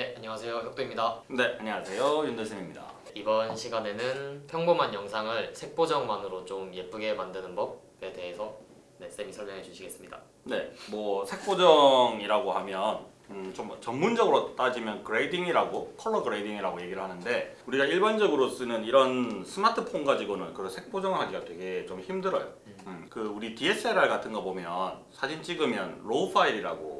네, 안녕하세요. 혁도입니다. 네, 안녕하세요. 윤대쌤입니다. 이번 시간에는 평범한 영상을 색보정만으로 좀 예쁘게 만드는 법에 대해서 네, 쌤이 설명해 주시겠습니다. 네, 뭐 색보정이라고 하면 음, 좀 전문적으로 따지면 grading이라고 color grading이라고 얘기를 하는데 우리가 일반적으로 쓰는 이런 스마트폰 가지고는 그런 색 보정하기가 되게 좀 힘들어요. 음, 그 우리 DSLR 같은 거 보면 사진 찍으면 RAW 파일이라고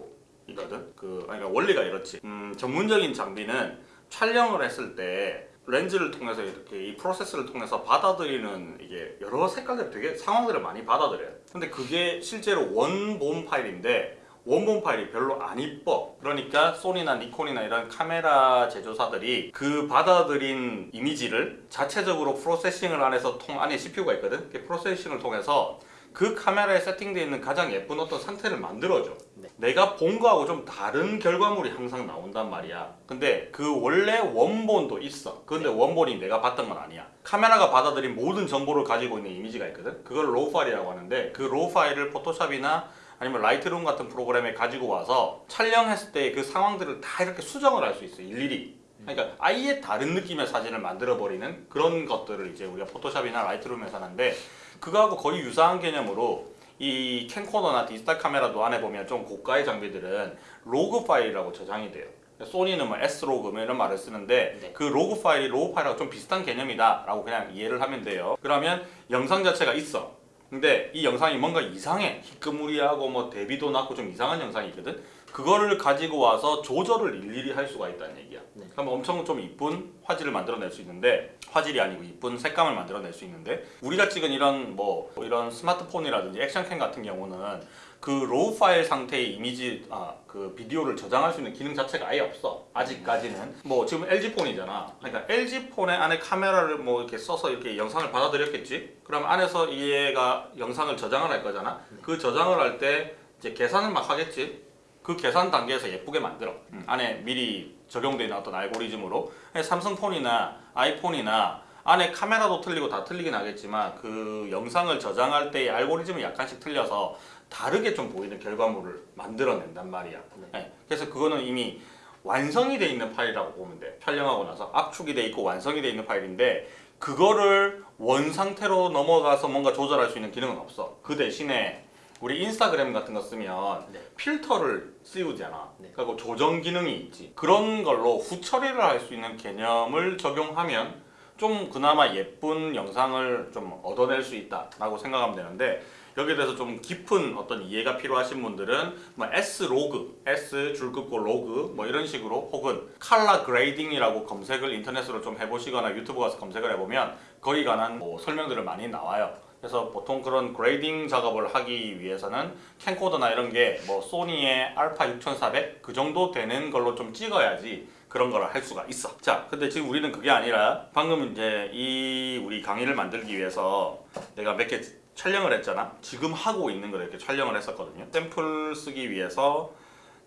있거든. 그 그러니까 원리가 이렇지. 음, 전문적인 장비는 촬영을 했을 때 렌즈를 통해서 이렇게 이 프로세스를 통해서 받아들이는 이게 여러 색깔들 되게 상황들을 많이 받아들여요. 근데 그게 실제로 원본 파일인데 원본 파일이 별로 안 이뻐. 그러니까 소니나 니콘이나 이런 카메라 제조사들이 그 받아들인 이미지를 자체적으로 프로세싱을 안에서 통 안에 CPU가 있거든. 그 프로세싱을 통해서 그 카메라에 세팅되어 있는 가장 예쁜 어떤 상태를 만들어줘. 네. 내가 본 거하고 좀 다른 결과물이 항상 나온단 말이야. 근데 그 원래 원본도 있어. 근데 원본이 내가 봤던 건 아니야. 카메라가 받아들인 모든 정보를 가지고 있는 이미지가 있거든. 그걸 RAW 파일이라고 하는데 그 RAW 파일을 포토샵이나 아니면 Lightroom 같은 프로그램에 가지고 와서 촬영했을 때 그 상황들을 다 이렇게 수정을 할 수 있어 일일이 그러니까 아예 다른 느낌의 사진을 만들어 버리는 그런 것들을 이제 우리가 포토샵이나 Lightroom에서 하는데 그거하고 거의 유사한 개념으로 이 캠코더나 디지털 카메라도 안에 보면 좀 고가의 장비들은 로그 파일이라고 저장이 돼요. 소니는 뭐 S-Log 뭐 이런 말을 쓰는데 네. 그 로그 파일이 RAW 파일하고 좀 비슷한 개념이다 라고 그냥 이해를 하면 돼요. 그러면 영상 자체가 있어. 근데 이 영상이 뭔가 이상해. 희끄무리하고 뭐 대비도 낮고 좀 이상한 영상이 있거든 그거를 가지고 와서 조절을 일일이 할 수가 있다는 얘기야. 네. 그럼 엄청 좀 이쁜 화질을 만들어낼 수 있는데 화질이 아니고 이쁜 색감을 만들어낼 수 있는데 우리가 찍은 이런 뭐 이런 스마트폰이라든지 액션캠 같은 경우는 그 RAW 파일 상태의 이미지 아 그 비디오를 저장할 수 있는 기능 자체가 아예 없어. 아직까지는. 뭐 지금 LG 폰이잖아. 그러니까 LG 폰의 안에 카메라를 뭐 이렇게 써서 이렇게 영상을 받아들였겠지? 그럼 안에서 얘가 영상을 저장을 할 거잖아. 그 저장을 할 때 이제 계산을 막 하겠지 그 계산 단계에서 예쁘게 만들어. 음, 안에 미리 적용되어 있는 어떤 알고리즘으로. 삼성폰이나 아이폰이나 안에 카메라도 틀리고 다 틀리긴 하겠지만 그 영상을 저장할 때의 알고리즘이 약간씩 틀려서 다르게 좀 보이는 결과물을 만들어낸단 말이야. 네, 그래서 그거는 이미 완성이 돼 있는 파일이라고 보면 돼. 촬영하고 나서 압축이 돼 있고 완성이 돼 있는 파일인데 그거를 원 상태로 넘어가서 뭔가 조절할 수 있는 기능은 없어. 그 대신에 우리 인스타그램 같은 거 쓰면 네. 필터를 씌우잖아. 네. 그리고 조정 기능이 있지. 그런 걸로 후처리를 할 수 있는 개념을 적용하면 좀 그나마 예쁜 영상을 좀 얻어낼 수 있다라고 생각하면 되는데 여기에 대해서 좀 깊은 어떤 이해가 필요하신 분들은 뭐 S Log, S 줄 긋고 로그 뭐 이런 식으로 혹은 칼라 그레이딩이라고 검색을 인터넷으로 좀 해보시거나 유튜브 가서 검색을 해보면 거기 관한 뭐 설명들을 많이 나와요. 그래서 보통 그런 grading 작업을 하기 위해서는 캠코더나 이런 게 뭐 소니의 알파 6400 그 정도 되는 걸로 좀 찍어야지 그런 걸 할 수가 있어. 자, 근데 지금 우리는 그게 아니라 방금 이제 이 우리 강의를 만들기 위해서 내가 몇 개 촬영을 했잖아. 지금 하고 있는 걸 이렇게 촬영을 했었거든요. 샘플 쓰기 위해서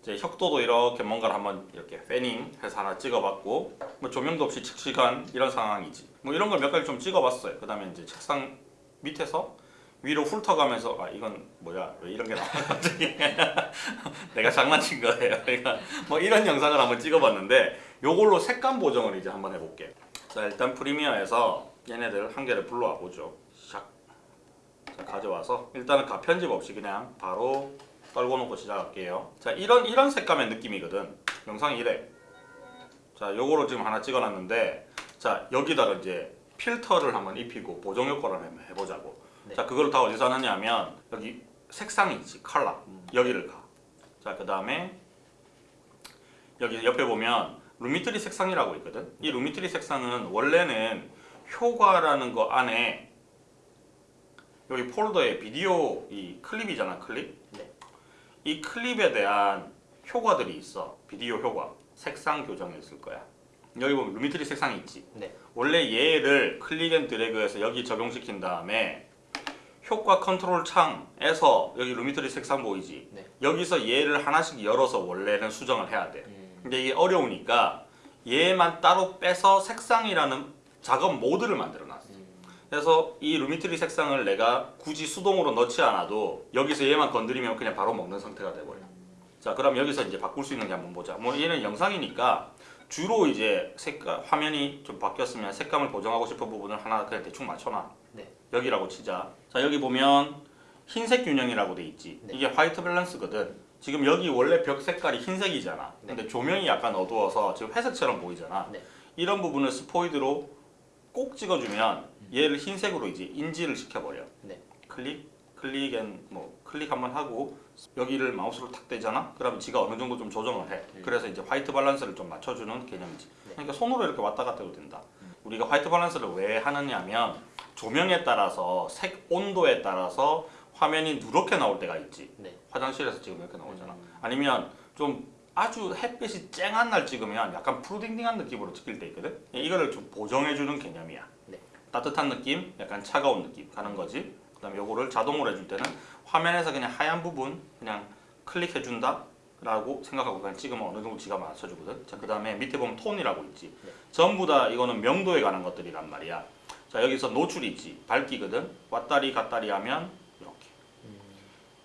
이제 혁도도 이렇게 뭔가를 한번 이렇게 패닝 해서 하나 찍어봤고 뭐 조명도 없이 칙칙한 이런 상황이지. 뭐 이런 걸 몇 가지 좀 찍어봤어요. 그 다음에 이제 책상 밑에서 위로 훑어가면서 아 이건 뭐야? 왜 이런 게 나와 갑자기. 내가 장난친 거예요. 그러니까 뭐 이런 영상을 한번 찍어봤는데 요걸로 색감 보정을 이제 한번 해볼게요. 자 일단 프리미어에서 얘네들 한 개를 불러와 보죠. 샥 자, 가져와서 일단은 가 편집 없이 그냥 바로 떨궈 놓고 시작할게요. 자 이런 이런 색감의 느낌이거든. 영상이 이래. 자 요거로 지금 하나 찍어놨는데 자 여기다가 이제 필터를 한번 입히고 보정 효과를 한번 해보자고. 네. 자 그걸 다 어디서 하느냐면 여기 색상이 있지 컬러. 여기를 가자그 다음에 여기 옆에 보면 Lumetri 색상이라고 있거든. 이 Lumetri 색상은 원래는 효과라는 거 안에 여기 폴더에 비디오 이 클립이잖아 클립? 네. 이 클립에 대한 효과들이 있어. 비디오 효과. 색상 교정에 있을 거야 여기 보면 Lumetri 색상이 있지. 네. 원래 얘를 click and drag해서 여기 적용시킨 다음에 효과 컨트롤 창에서 여기 Lumetri 색상 보이지? 네. 여기서 얘를 하나씩 열어서 원래는 수정을 해야 돼. 음, 근데 이게 어려우니까 얘만 따로 빼서 색상이라는 작업 모드를 만들어 놨어 음, 그래서 이 Lumetri 색상을 내가 굳이 수동으로 넣지 않아도 여기서 얘만 건드리면 그냥 바로 먹는 상태가 돼버려. 자 그럼 여기서 이제 바꿀 수 있는 게 한번 보자. 뭐 얘는 영상이니까 주로 이제 색깔 화면이 좀 바뀌었으면 색감을 보정하고 싶은 부분을 하나 그냥 대충 맞춰놔. 네. 여기라고 치자. 자 여기 보면 흰색 균형이라고 돼 있지. 네. 이게 white balance거든. 지금 여기 원래 벽 색깔이 흰색이잖아. 네. 근데 조명이 약간 어두워서 지금 회색처럼 보이잖아. 네. 이런 부분을 스포이드로 꼭 찍어주면 얘를 흰색으로 이제 인지를 시켜버려. 네. 클릭, 클릭 and 뭐 클릭 한번 하고 여기를 마우스로 탁 대잖아. 그러면 지가 어느 정도 좀 조정을 해. 음. 그래서 이제 white balance를 좀 맞춰주는 개념이지. 네. 그러니까 손으로 이렇게 왔다 갔다 해도 된다. 음. 우리가 white balance를 왜 하느냐면 조명에 따라서 색 온도에 따라서 화면이 누렇게 나올 때가 있지. 네. 화장실에서 지금 이렇게 나오잖아. 음. 아니면 좀 아주 햇빛이 쨍한 날 찍으면 약간 푸르딩딩한 느낌으로 찍힐 때 있거든. 이거를 좀 보정해주는 개념이야. 네. 따뜻한 느낌, 약간 차가운 느낌 가는 거지. 그다음에 요거를 자동으로 해줄 때는 화면에서 그냥 하얀 부분 그냥 클릭해준다. 라고 생각하고 그냥 찍으면 어느 정도 지가 맞춰주거든. 자, 그 다음에 밑에 보면 톤이라고 있지. 네. 전부 다 이거는 명도에 관한 것들이란 말이야. 자, 여기서 노출이 있지. 밝기거든. 왔다리 갔다리 하면 이렇게. 음.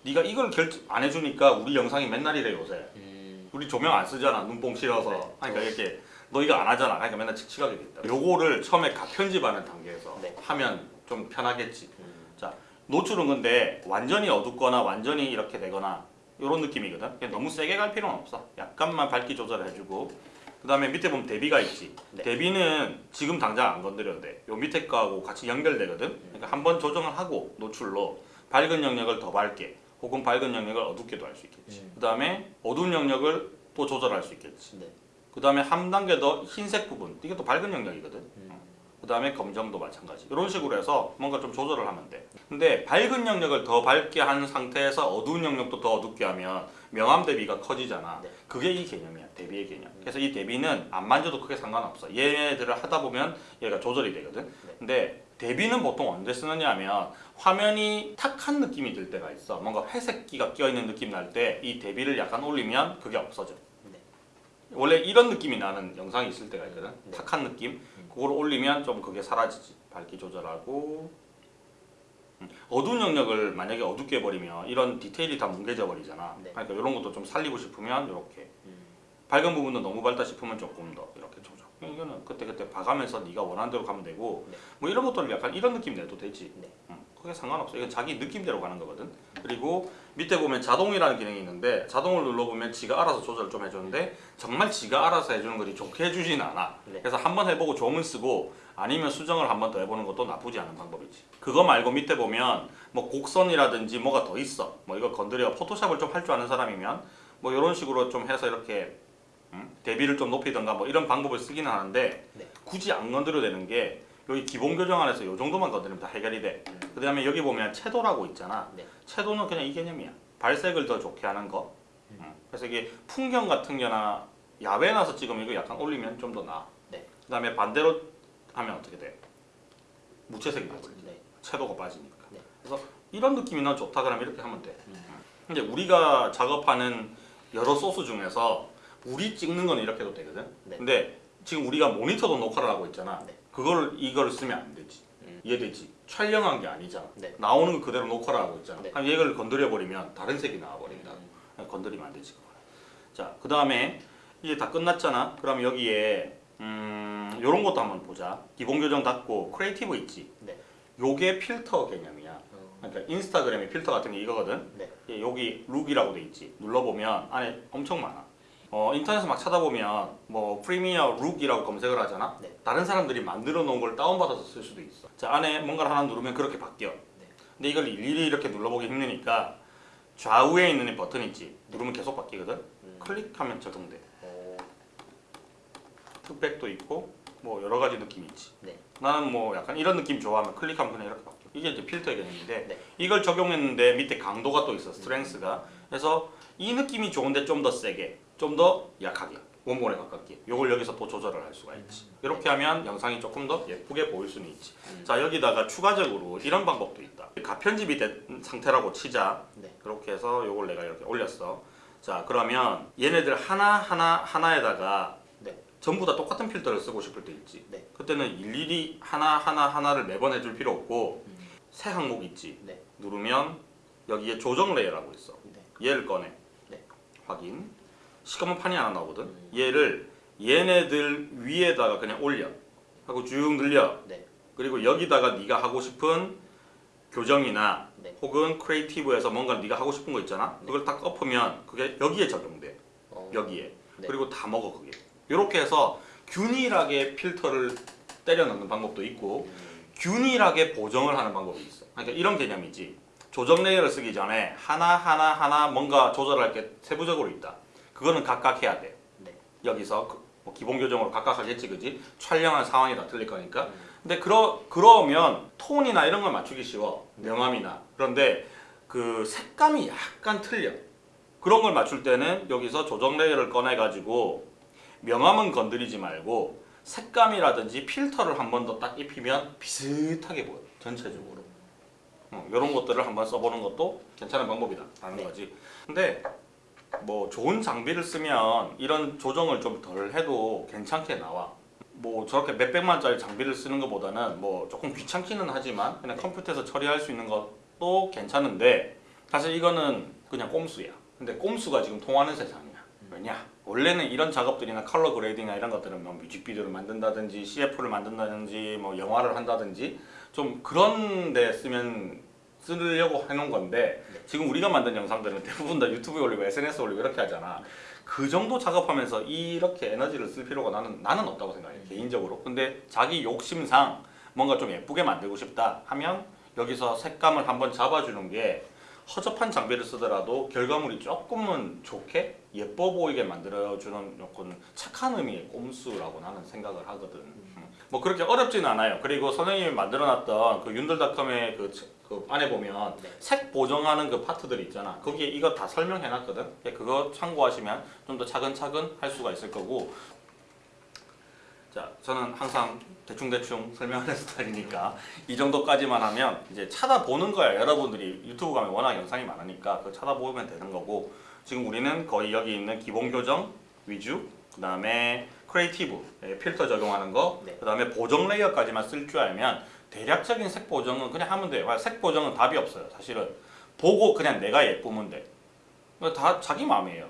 네가 이걸 결정 안 해주니까 우리 영상이 맨날 이래 요새. 음. 우리 조명 안 쓰잖아 눈뽕 싫어서 네. 그러니까 이렇게 너 이거 안 하잖아 그러니까 맨날 칙칙하게 됐다 요거를 처음에 가 편집하는 단계에서 네. 하면 좀 편하겠지 음. 노출은 근데 완전히 어둡거나 완전히 이렇게 되거나 이런 느낌이거든. 너무 세게 갈 필요는 없어. 약간만 밝기 조절을 해주고. 그 다음에 밑에 보면 대비가 있지. 네. 대비는 지금 당장 안 건드려도 돼요 밑에 거하고 같이 연결되거든. 그러니까 한 번 조정을 하고 노출로 밝은 영역을 더 밝게 혹은 밝은 영역을 어둡게도 할 수 있겠지. 음. 그 다음에 어두운 영역을 또 조절할 수 있겠지. 네. 그 다음에 한 단계 더 흰색 부분. 이게 또 밝은 영역이거든. 음. 그 다음에 검정도 마찬가지. 이런 식으로 해서 뭔가 좀 조절을 하면 돼. 근데 밝은 영역을 더 밝게 한 상태에서 어두운 영역도 더 어둡게 하면 명암 대비가 커지잖아. 네. 그게 이 개념이야 대비의 개념. 그래서 이 대비는 안 만져도 크게 상관없어. 얘네들을 하다 보면 얘가 조절이 되거든. 네. 근데 대비는 보통 언제 쓰느냐 하면 화면이 탁한 느낌이 들 때가 있어. 뭔가 회색기가 껴있는 느낌 날 때 이 대비를 약간 올리면 그게 없어져. 네. 원래 이런 느낌이 나는 영상이 있을 때가 있거든. 네. 탁한 느낌 그걸 올리면 좀 그게 사라지지 밝기 조절하고 음, 어두운 영역을 만약에 어둡게 해버리면 이런 디테일이 다 뭉개져 버리잖아 네. 그러니까 이런 것도 좀 살리고 싶으면 이렇게 음. 밝은 부분도 너무 밝다 싶으면 조금 더 이렇게 조절 이거는 그때그때 봐가면서 네가 원하는 대로 가면 되고 네. 뭐 이런 것들을 약간 이런 느낌 내도 되지 네. 음, 그게 상관없어 이건 자기 느낌대로 가는 거거든. 그리고 밑에 보면 자동이라는 기능이 있는데 자동을 눌러보면 지가 알아서 조절을 좀 해주는데 정말 지가 알아서 해주는 거지 좋게 해주진 않아. 네. 그래서 한번 해보고 조문 쓰고 아니면 수정을 한 번 더 해보는 것도 나쁘지 않은 방법이지. 그거 말고 밑에 보면 뭐 곡선이라든지 뭐가 더 있어. 뭐 이거 건드려 포토샵을 좀 할 줄 아는 사람이면 뭐 이런 식으로 좀 해서 이렇게 음, 대비를 좀 높이던가 뭐 이런 방법을 쓰기는 하는데 네. 굳이 안 건드려도 되는 게 여기 기본 교정 안에서 이 정도만 건드리면 다 해결이 돼. 음. 그 다음에 여기 보면 채도라고 있잖아. 네. 채도는 그냥 이 개념이야. 발색을 더 좋게 하는 거. 음. 그래서 이게 풍경 같은 거나 야외 나서 찍으면 이거 약간 올리면 좀 더 나아. 네. 그 다음에 반대로 하면 어떻게 돼? 무채색이 돼버리지. 네. 채도가 빠지니까. 네. 그래서 이런 느낌이 난 좋다 그러면 이렇게 하면 돼. 음. 근데 우리가 작업하는 여러 소스 중에서 우리 찍는 건 이렇게 해도 되거든. 네. 근데 지금 우리가 모니터도 녹화를 하고 있잖아. 네. 그걸 이걸 쓰면 안 되지. 음. 이해되지? 촬영한 게 아니잖아. 네. 나오는 거 그대로 녹화를 하고 있잖아. 네. 그럼 얘를 건드려 버리면 다른 색이 나와 버린다. 음. 건드리면 안 되지. 그거는. 자, 그 다음에 이제 다 끝났잖아. 그럼 여기에 음, 요런 것도 한번 보자. 기본 교정 닫고 Creative 있지. 네. 요게 필터 개념이야. 어. 그러니까 인스타그램의 필터 같은 게 이거거든. 네. 예, 여기 look이라고 돼 있지. 눌러보면 안에 엄청 많아. 어, 인터넷에 막 찾아보면 뭐 Premiere look이라고 검색을 하잖아. 네. 다른 사람들이 만들어 놓은 걸 다운받아서 쓸 수도 있어. 자, 안에 뭔가를 하나 누르면 그렇게 바뀌어. 네. 근데 이걸 일일이 이렇게 눌러보기 힘드니까 좌우에 있는 이 버튼 있지. 누르면 계속 바뀌거든. 음. 클릭하면 적용돼. 오. 흑백도 있고 뭐 여러 가지 느낌이 있지. 네. 나는 뭐 약간 이런 느낌 좋아하면 클릭하면 그냥 이렇게 바뀌어. 이게 이제 필터의 개념인데 네. 이걸 적용했는데 밑에 강도가 또 있어. 스트렝스가. 그래서 이 느낌이 좋은데 좀 더 세게, 좀 더 약하게, 원본에 가깝게. 요걸 여기서 또 조절을 할 수가 있지. 이렇게 하면 영상이 조금 더 예쁘게 보일 수는 있지. 음. 자 여기다가 추가적으로 이런 방법도 있다. 가편집이 된 상태라고 치자. 네. 그렇게 해서 요걸 내가 이렇게 올렸어. 자 그러면 얘네들 하나 하나 하나에다가 네. 전부 다 똑같은 필터를 쓰고 싶을 때 있지. 네. 그때는 일일이 하나 하나 하나를 매번 해줄 필요 없고 음. 새 항목 있지. 네. 누르면 여기에 조정 layer라고 있어. 네. 얘를 꺼내. 네. 확인. 시커먼 판이 하나 나오거든. 얘를 얘네들 위에다가 그냥 올려. 하고 쭉 늘려. 네. 그리고 여기다가 네가 하고 싶은 교정이나 네. 혹은 creative에서 뭔가 네가 하고 싶은 거 있잖아. 네. 그걸 딱 엎으면 그게 여기에 적용돼. 어, 여기에. 네. 그리고 다 먹어 그게. 이렇게 해서 균일하게 필터를 때려 넣는 방법도 있고 음, 균일하게 보정을 하는 방법이 있어. 그러니까 이런 개념이지. 조정 layer를 쓰기 전에 하나 하나 하나 뭔가 조절할 게 세부적으로 있다. 그거는 각각 해야 돼. 네. 여기서 그- 뭐 기본 교정으로 각각 하겠지, 그지? 촬영한 상황이 다 틀릴 거니까. 음, 근데 그러 그러면 톤이나 이런 걸 맞추기 쉬워. 명암이나. 그런데 그 색감이 약간 틀려. 그런 걸 맞출 때는 여기서 조정 layer를 꺼내 가지고 명암은 건드리지 말고 색감이라든지 필터를 한 번 더 딱 입히면 비슷하게 보여. 전체적으로. 어, 이런 것들을 한번 써보는 것도 괜찮은 방법이다. 라는 네. 거지. 근데 뭐 좋은 장비를 쓰면 이런 조정을 좀 덜 해도 괜찮게 나와. 뭐 저렇게 몇백만짜리 장비를 쓰는 것보다는 뭐 조금 귀찮기는 하지만 그냥 컴퓨터에서 처리할 수 있는 것도 괜찮은데 사실 이거는 그냥 꼼수야. 근데 꼼수가 지금 통하는 세상이야. 왜냐? 원래는 이런 작업들이나 color grading이나 이런 것들은 뭐 뮤직비디오를 만든다든지 CF를 만든다든지 뭐 영화를 한다든지 좀 그런 데 쓰면 쓰려고 해놓은 건데 지금 우리가 만든 영상들은 대부분 다 유튜브에 올리고 SNS 에 올리고 이렇게 하잖아. 그 정도 작업하면서 이렇게 에너지를 쓸 필요가 나는 나는 없다고 생각해 개인적으로. 근데 자기 욕심상 뭔가 좀 예쁘게 만들고 싶다 하면 여기서 색감을 한번 잡아주는 게 허접한 장비를 쓰더라도 결과물이 조금은 좋게 예뻐 보이게 만들어주는 조금 착한 의미의 꼼수라고 나는 생각을 하거든. 음. 뭐 그렇게 어렵지는 않아요. 그리고 선생님이 만들어놨던 그 윤들닷컴의 그, 책- 그 안에 보면 네. 색 보정하는 그 파트들이 있잖아. 거기에 이거 다 설명해놨거든. 예, 그거 참고하시면 좀 더 차근차근 할 수가 있을 거고. 자, 저는 항상 대충대충 설명하는 스타일이니까 이 정도까지만 하면 이제 찾아보는 거야. 여러분들이 유튜브 가면 워낙 영상이 많으니까 그 찾아보면 되는 거고 지금 우리는 거의 여기 있는 기본 교정 위주, 그 다음에 creative 예, 필터 적용하는 거, 네. 그 다음에 보정 layer까지만 쓸 줄 알면 대략적인 색 보정은 그냥 하면 돼요. 색 보정은 답이 없어요. 사실은 보고 그냥 내가 예쁘면 돼. 그거 다 자기 마음이에요.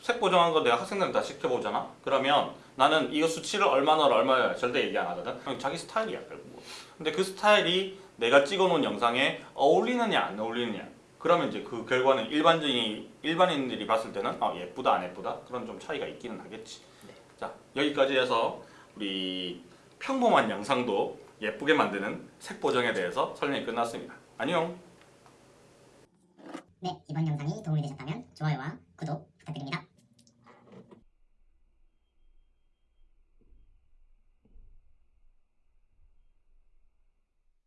색 보정한 거 내가 학생들한테 다 시켜보잖아. 그러면 나는 이거 수치를 얼마나 얼마야 절대 얘기 안 하거든. 그냥 자기 스타일이야 결국. 근데 그 스타일이 내가 찍어놓은 영상에 어울리느냐 안 어울리느냐. 그러면 이제 그 결과는 일반적인 일반인들이 봤을 때는 아, 예쁘다 안 예쁘다 그런 좀 차이가 있기는 하겠지. 네. 자 여기까지 해서 우리 평범한 영상도 예쁘게 만드는 색 보정에 대해서 설명이 끝났습니다. 안녕. 네, 이번 영상이 도움이 되셨다면 좋아요와 구독 부탁드립니다.